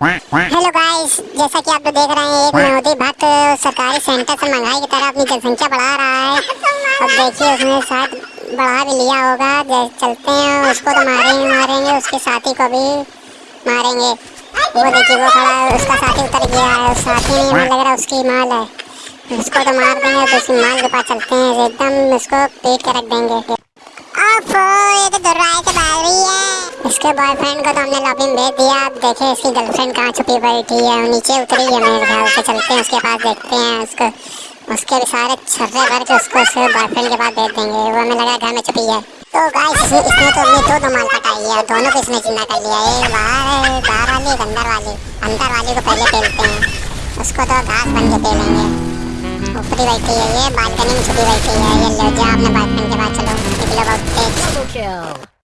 Hello guys जैसा कि आप लोग देख रहे हैं एक मोदी भक्त सरकारी सेंटर से महँगाई की तरह अपनी जनसंख्या बढ़ा रहा है। अब देखिए उसने शायद बढ़ा भी लिया होगा चलते हैं उसको तो मारेंगे मारेंगे उसके साथी को भी मारेंगे। वो देखिए वो खड़ा है उसका साथी उतर गया है साथी नहीं लग रहा उसकी माल है। उसको तो मार देंगे तो उसकी माल के पास चलते हैं एकदम उसको पीट के रख देंगे। इसके बॉयफ्रेंड को तो हमने लॉबी में भेज दिया। अब देखे इसकी गर्लफ्रेंड कहाँ छुपी बैठी है नीचे उतरी है मेरे ख्याल से। चलते हैं, उसके पास देखते हैं उसको। उसके भी सारे छर्रे भर के उसको उसके बॉयफ्रेंड के पास भेज देंगे। वो हमें लगा घर में छुपी है। तो गाइस इसने तो अपने दो दो माल पटाई है। दोनों को इसने ज़िंदा कर लिया। एक बाहर बाहर वाली, एक अंदर वाली। अंदर वाली को पहले पेलते हैं। उसको तो घास बन के पेलेंगे। ऊपरी बैठी है ये बालकनी में छुपी बैठी है। ये लो जा अपने बॉयफ्रेंड के पास चलो। निकलो बहुत